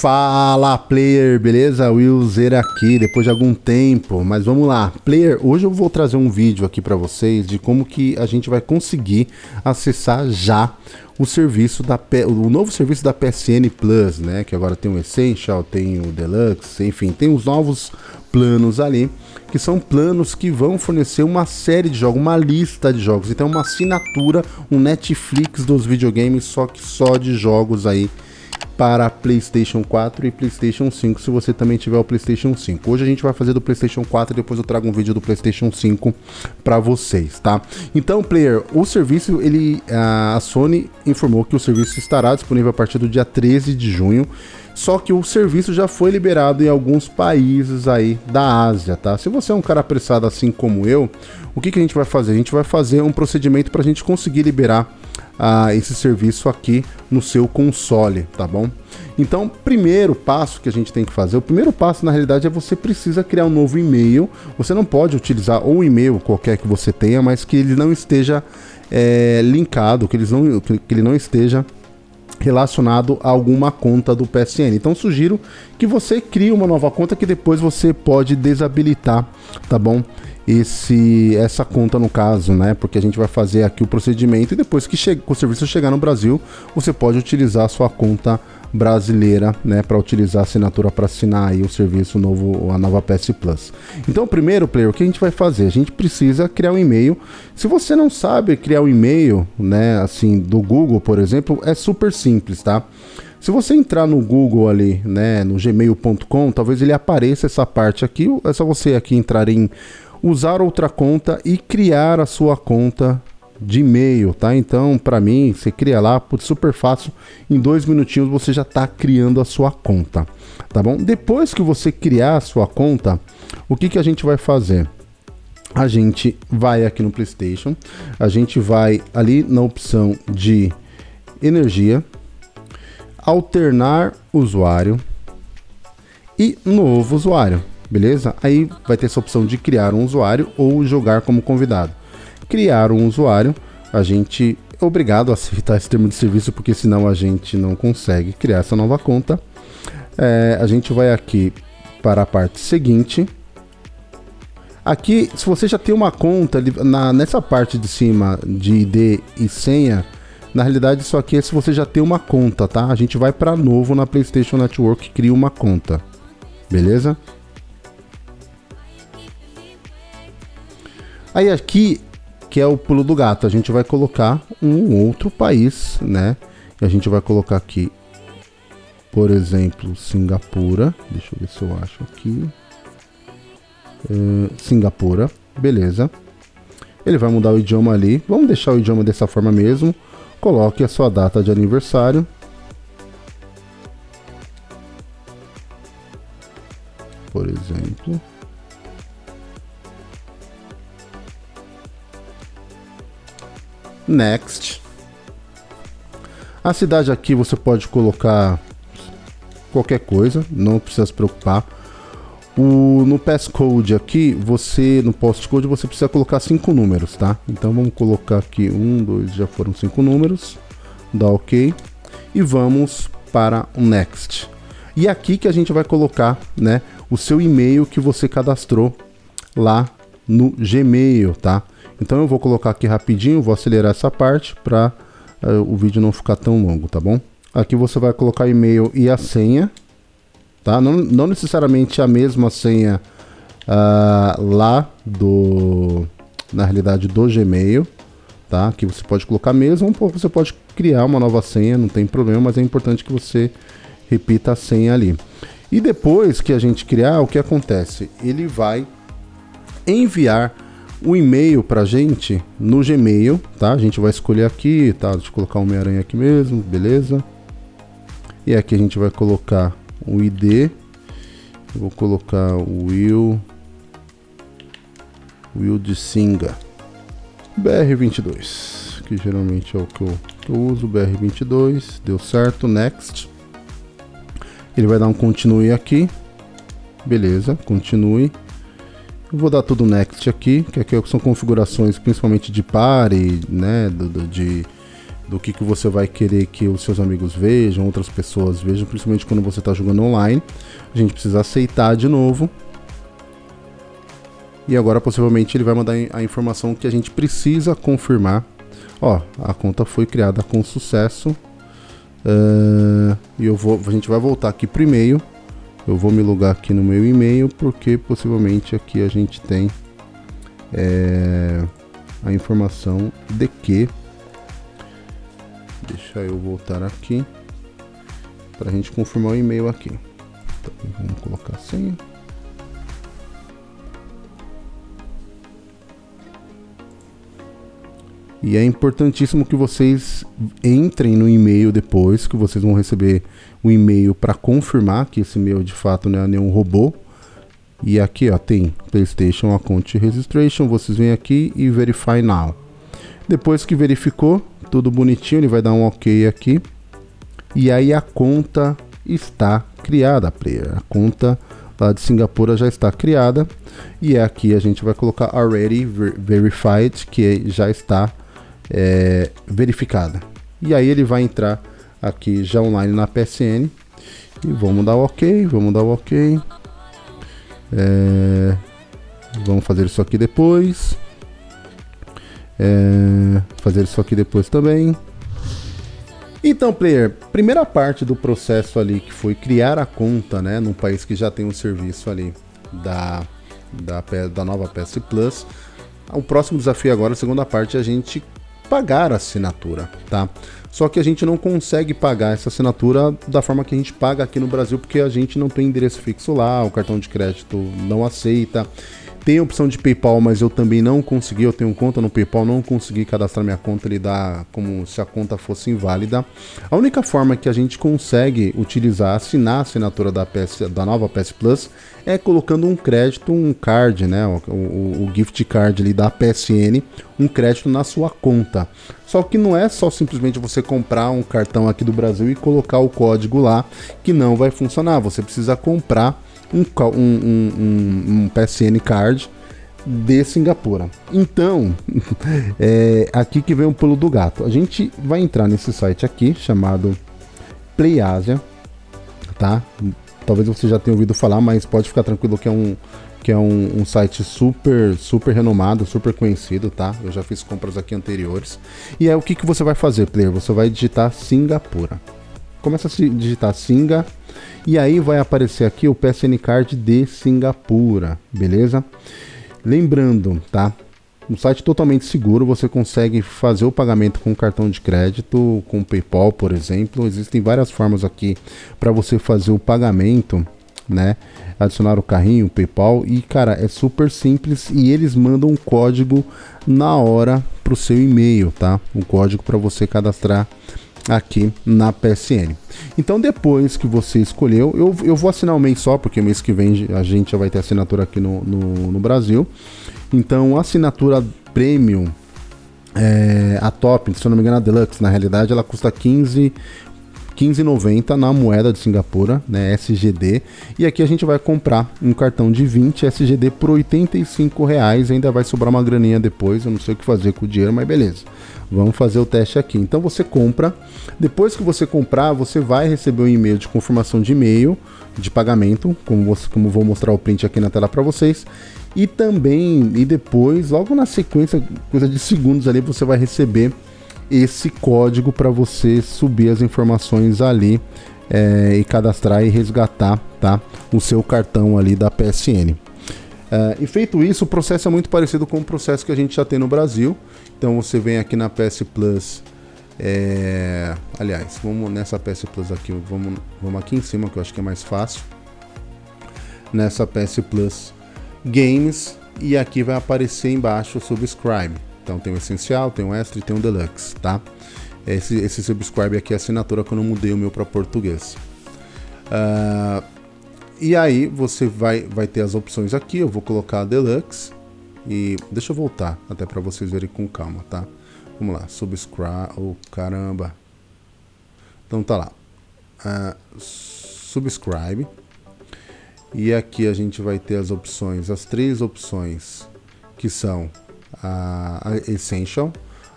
Fala player, beleza? Will Zer aqui, depois de algum tempo, mas vamos lá. Player, hoje eu vou trazer um vídeo aqui para vocês de como que a gente vai conseguir acessar já o serviço da o novo serviço da PSN Plus, né? Que agora tem o Essential, tem o Deluxe, enfim, tem os novos planos ali, que são planos que vão fornecer uma série de jogos, uma lista de jogos. Então, uma assinatura, um Netflix dos videogames, só que só de jogos aí para PlayStation 4 e PlayStation 5, se você também tiver o PlayStation 5. Hoje a gente vai fazer do PlayStation 4 e depois eu trago um vídeo do PlayStation 5 para vocês, tá? Então, player, o serviço, ele a Sony informou que o serviço estará disponível a partir do dia 13 de junho. Só que o serviço já foi liberado em alguns países aí da Ásia, tá? Se você é um cara apressado assim como eu, o que, que a gente vai fazer? A gente vai fazer um procedimento para a gente conseguir liberar uh, esse serviço aqui no seu console, tá bom? Então, primeiro passo que a gente tem que fazer, o primeiro passo na realidade é você precisa criar um novo e-mail. Você não pode utilizar ou e-mail qualquer que você tenha, mas que ele não esteja é, linkado, que, eles não, que ele não esteja relacionado a alguma conta do PSN. Então sugiro que você crie uma nova conta que depois você pode desabilitar, tá bom? Esse essa conta no caso, né? Porque a gente vai fazer aqui o procedimento e depois que o serviço chegar no Brasil, você pode utilizar a sua conta brasileira, né, para utilizar a assinatura para assinar aí o serviço novo, a nova PS Plus. Então, primeiro, player, o que a gente vai fazer? A gente precisa criar um e-mail. Se você não sabe criar um e-mail, né, assim, do Google, por exemplo, é super simples, tá? Se você entrar no Google ali, né, no gmail.com, talvez ele apareça essa parte aqui, é só você aqui entrar em usar outra conta e criar a sua conta de e-mail, tá? Então, para mim, você cria lá, por super fácil, em dois minutinhos você já está criando a sua conta, tá bom? Depois que você criar a sua conta, o que, que a gente vai fazer? A gente vai aqui no PlayStation, a gente vai ali na opção de energia, alternar usuário e novo usuário beleza? Aí vai ter essa opção de criar um usuário ou jogar como convidado. Criar um usuário, a gente é obrigado a aceitar esse termo de serviço, porque senão a gente não consegue criar essa nova conta. É, a gente vai aqui para a parte seguinte. Aqui, se você já tem uma conta, na, nessa parte de cima de ID e senha, na realidade isso aqui é se você já tem uma conta, tá? A gente vai para novo na PlayStation Network, cria uma conta, beleza? Aí aqui, que é o pulo do gato, a gente vai colocar um outro país, né? E a gente vai colocar aqui, por exemplo, Singapura. Deixa eu ver se eu acho aqui. Uh, Singapura, beleza. Ele vai mudar o idioma ali. Vamos deixar o idioma dessa forma mesmo. Coloque a sua data de aniversário. Next. A cidade aqui você pode colocar qualquer coisa, não precisa se preocupar. O, no passcode aqui, você no postcode você precisa colocar cinco números, tá? Então vamos colocar aqui um, dois, já foram cinco números, dá OK e vamos para o next. E aqui que a gente vai colocar, né, o seu e-mail que você cadastrou lá no Gmail, tá? Então eu vou colocar aqui rapidinho, vou acelerar essa parte para uh, eh, o vídeo não ficar tão longo, tá bom? Aqui você vai colocar e-mail e a senha, tá? Não, não necessariamente a mesma senha uh, lá do, na realidade do Gmail, tá? Aqui você pode colocar mesmo, ou você pode criar uma nova senha, não tem problema, mas é importante que você repita a senha ali. E depois que a gente criar, o que acontece? Ele vai enviar o e-mail pra gente no Gmail, tá? A gente vai escolher aqui, tá? Deixa eu colocar o Homem-Aranha aqui mesmo, beleza? E aqui a gente vai colocar o ID. Eu vou colocar o Will. Will de Singa. BR22, que geralmente é o que eu, que eu uso, BR22, deu certo, next. Ele vai dar um continue aqui, beleza, continue. Vou dar tudo next aqui, que aqui são configurações principalmente de pare, né, do, do, de, do que, que você vai querer que os seus amigos vejam, outras pessoas vejam, principalmente quando você está jogando online. A gente precisa aceitar de novo. E agora possivelmente ele vai mandar a informação que a gente precisa confirmar. Ó, a conta foi criada com sucesso. Uh, e eu vou, a gente vai voltar aqui e-mail. Eu vou me logar aqui no meu e-mail porque possivelmente aqui a gente tem é, a informação de que Deixa eu voltar aqui para a gente confirmar o e-mail aqui. Então, vamos colocar senha. E é importantíssimo que vocês entrem no e-mail depois, que vocês vão receber o um e-mail para confirmar que esse e-mail de fato não é nenhum robô. E aqui ó, tem PlayStation Account Registration, vocês vêm aqui e Verify Now. Depois que verificou, tudo bonitinho, ele vai dar um ok aqui. E aí a conta está criada, player. A conta lá de Singapura já está criada. E aqui a gente vai colocar already verified, que já está é, verificada. E aí ele vai entrar aqui já online na PSN. E vamos dar o ok, vamos dar o ok. É, vamos fazer isso aqui depois. É, fazer isso aqui depois também. Então, player, primeira parte do processo ali que foi criar a conta, né, num país que já tem um serviço ali da, da, da nova PS Plus. O próximo desafio agora, a segunda parte, é a gente pagar a assinatura, tá? Só que a gente não consegue pagar essa assinatura da forma que a gente paga aqui no Brasil, porque a gente não tem endereço fixo lá, o cartão de crédito não aceita. Tem a opção de PayPal, mas eu também não consegui. Eu tenho conta no PayPal, não consegui cadastrar minha conta. Ele dá como se a conta fosse inválida. A única forma que a gente consegue utilizar, assinar a assinatura da, PS, da nova PS Plus é colocando um crédito, um card, né? O, o, o gift card ali da PSN, um crédito na sua conta. Só que não é só simplesmente você comprar um cartão aqui do Brasil e colocar o código lá que não vai funcionar. Você precisa comprar um, um, um, um PSN card de Singapura. Então, é aqui que vem o pulo do gato. A gente vai entrar nesse site aqui chamado PlayAsia, tá? Talvez você já tenha ouvido falar, mas pode ficar tranquilo que é um que é um, um, site super super renomado, super conhecido, tá? Eu já fiz compras aqui anteriores. E é o que, que você vai fazer, player? Você vai digitar Singapura. Começa a digitar Singa e aí vai aparecer aqui o PSN Card de Singapura, beleza? Lembrando, tá? Um site totalmente seguro, você consegue fazer o pagamento com cartão de crédito, com PayPal, por exemplo. Existem várias formas aqui para você fazer o pagamento, né? Adicionar o carrinho, o PayPal e cara, é super simples e eles mandam um código na hora para o seu e-mail, tá? Um código para você cadastrar aqui na PSN. Então depois que você escolheu, eu, eu vou assinar um mês só, porque mês que vem a gente já vai ter assinatura aqui no, no, no Brasil. Então assinatura Premium, é, a top, se eu não me engano a Deluxe, na realidade ela custa 15 15,90 na moeda de Singapura, né, SGD. E aqui a gente vai comprar um cartão de 20 SGD por 85 reais. Ainda vai sobrar uma graninha depois, eu não sei o que fazer com o dinheiro, mas beleza. Vamos fazer o teste aqui. Então você compra. Depois que você comprar, você vai receber um e-mail de confirmação de e-mail de pagamento, como, você, como vou mostrar o print aqui na tela para vocês. E também, e depois, logo na sequência, coisa de segundos ali, você vai receber esse código para você subir as informações ali é, e cadastrar e resgatar tá, o seu cartão ali da PSN. É, e feito isso, o processo é muito parecido com o processo que a gente já tem no Brasil. Então você vem aqui na PS Plus. É, aliás, vamos nessa PS Plus aqui, vamos, vamos aqui em cima que eu acho que é mais fácil. Nessa PS Plus Games e aqui vai aparecer embaixo Subscribe. Então tem o essencial, tem o extra e tem o deluxe, tá? Esse, esse subscribe aqui é a assinatura que eu não mudei o meu para português. Uh, e aí você vai, vai ter as opções aqui, eu vou colocar a deluxe e deixa eu voltar até para vocês verem com calma, tá? Vamos lá, subscribe, oh caramba. Então tá lá, uh, subscribe. E aqui a gente vai ter as opções, as três opções que são a, Essential,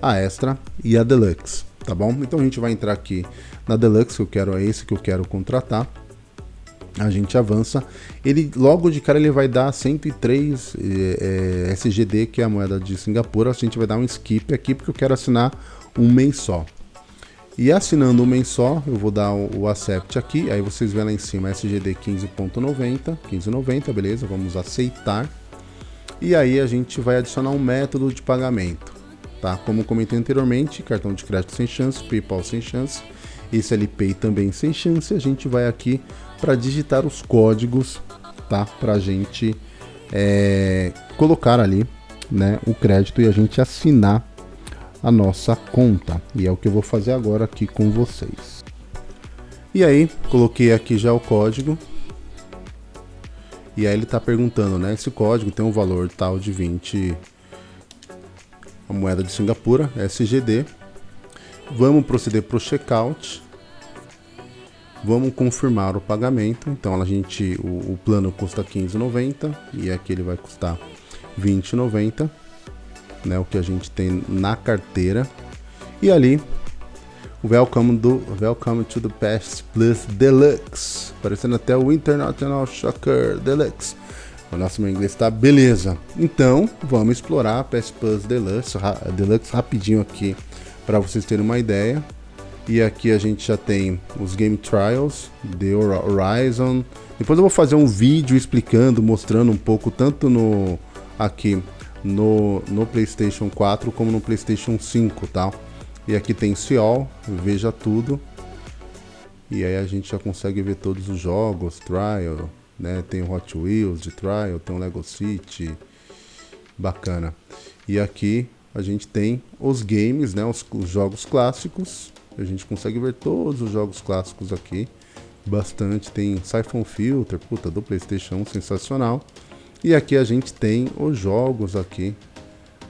a Extra e a Deluxe, tá bom? Então a gente vai entrar aqui na Deluxe, que eu quero é esse que eu quero contratar. A gente avança, ele logo de cara ele vai dar 103 é, é, SGD, que é a moeda de Singapura. A gente vai dar um skip aqui porque eu quero assinar um mês só. E assinando um mês só, eu vou dar o, o accept aqui, aí vocês vêem lá em cima SGD 15.90, 15.90, beleza? Vamos aceitar. E aí a gente vai adicionar um método de pagamento, tá? Como comentei anteriormente, cartão de crédito sem chance, PayPal sem chance, esse LPay também sem chance. A gente vai aqui para digitar os códigos, tá? Para gente é, colocar ali, né, o crédito e a gente assinar a nossa conta. E é o que eu vou fazer agora aqui com vocês. E aí, coloquei aqui já o código, e aí ele está perguntando, né? Esse código tem um valor tal de 20 a moeda de Singapura, SGD. Vamos proceder para o checkout. Vamos confirmar o pagamento. Então a gente, o, o plano custa 15,90 e aqui ele vai custar 20,90, né? O que a gente tem na carteira. E ali Welcome, do, welcome to the PS Plus Deluxe. Parecendo até o International Shocker Deluxe. O nosso meu inglês tá beleza. Então, vamos explorar a PS Plus Deluxe, Deluxe rapidinho aqui para vocês terem uma ideia. E aqui a gente já tem os Game Trials, The Horizon. Depois eu vou fazer um vídeo explicando, mostrando um pouco tanto no aqui no, no PlayStation 4 como no PlayStation 5, tá? E aqui tem Seol, veja tudo. E aí a gente já consegue ver todos os jogos, Trial, né? Tem o Hot Wheels de Trial, tem o Lego City, bacana. E aqui a gente tem os games, né? Os, os jogos clássicos. A gente consegue ver todos os jogos clássicos aqui. Bastante, tem Siphon Filter, puta, do Playstation 1, sensacional. E aqui a gente tem os jogos aqui.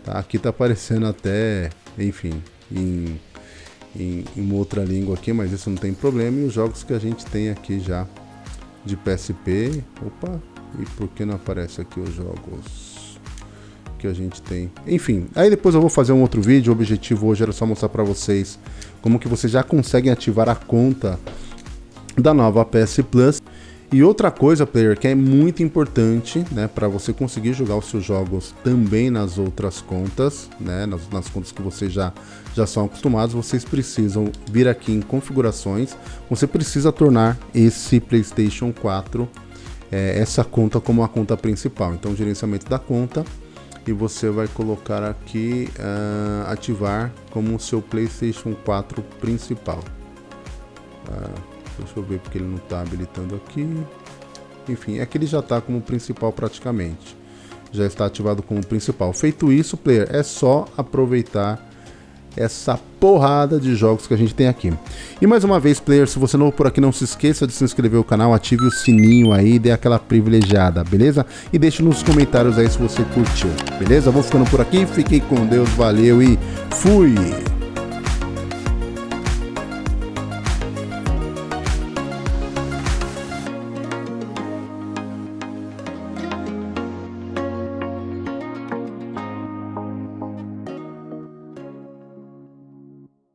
Tá? Aqui tá aparecendo até, enfim, em, em, em outra língua aqui, mas isso não tem problema. E os jogos que a gente tem aqui já de PSP. Opa, e por que não aparece aqui os jogos que a gente tem? Enfim, aí depois eu vou fazer um outro vídeo. O objetivo hoje era só mostrar para vocês como que vocês já conseguem ativar a conta da nova PS Plus. E outra coisa, player, que é muito importante, né, para você conseguir jogar os seus jogos também nas outras contas, né, nas, nas, contas que vocês já, já são acostumados, vocês precisam vir aqui em configurações, você precisa tornar esse PlayStation 4, é, essa conta como a conta principal. Então, gerenciamento da conta, e você vai colocar aqui, uh, ativar como o seu PlayStation 4 principal. Uh, Deixa eu ver porque ele não está habilitando aqui. Enfim, é que ele já está como principal praticamente. Já está ativado como principal. Feito isso, player, é só aproveitar essa porrada de jogos que a gente tem aqui. E mais uma vez, player, se você não por aqui, não se esqueça de se inscrever no canal, ative o sininho aí, dê aquela privilegiada, beleza? E deixe nos comentários aí se você curtiu, beleza? Vou ficando por aqui, fiquei com Deus, valeu e fui!